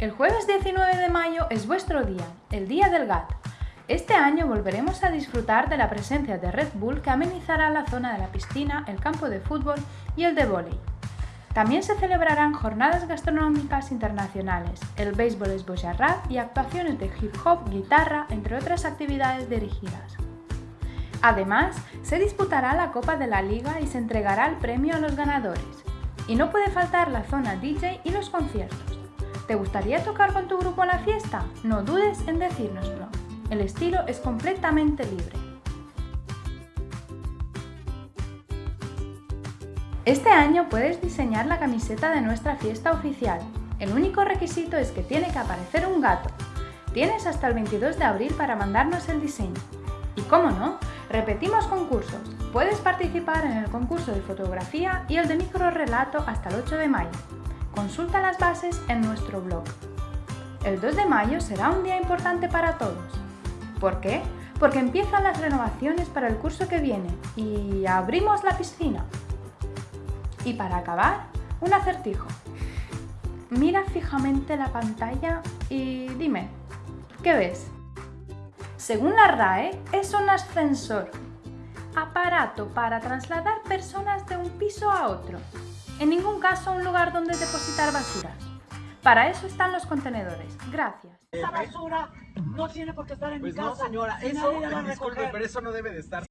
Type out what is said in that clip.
El jueves 19 de mayo es vuestro día, el Día del Gato. Este año volveremos a disfrutar de la presencia de Red Bull que amenizará la zona de la piscina, el campo de fútbol y el de vóley. También se celebrarán jornadas gastronómicas internacionales, el béisbol es y actuaciones de hip hop, guitarra, entre otras actividades dirigidas. Además, se disputará la Copa de la Liga y se entregará el premio a los ganadores. Y no puede faltar la zona DJ y los conciertos. ¿Te gustaría tocar con tu grupo en la fiesta? No dudes en decírnoslo. El estilo es completamente libre. Este año puedes diseñar la camiseta de nuestra fiesta oficial. El único requisito es que tiene que aparecer un gato. Tienes hasta el 22 de abril para mandarnos el diseño. Y cómo no, repetimos concursos. Puedes participar en el concurso de fotografía y el de microrelato hasta el 8 de mayo. Consulta las bases en nuestro blog. El 2 de mayo será un día importante para todos. ¿Por qué? Porque empiezan las renovaciones para el curso que viene y abrimos la piscina. Y para acabar, un acertijo. Mira fijamente la pantalla y dime, ¿qué ves? Según la RAE, es un ascensor, aparato para trasladar personas de un piso a otro. En ningún caso un lugar donde depositar basuras. Para eso están los contenedores. Gracias. Esa basura no tiene por qué estar en pues mi casa. no, señora, eso, disculpe, pero eso no debe de estar.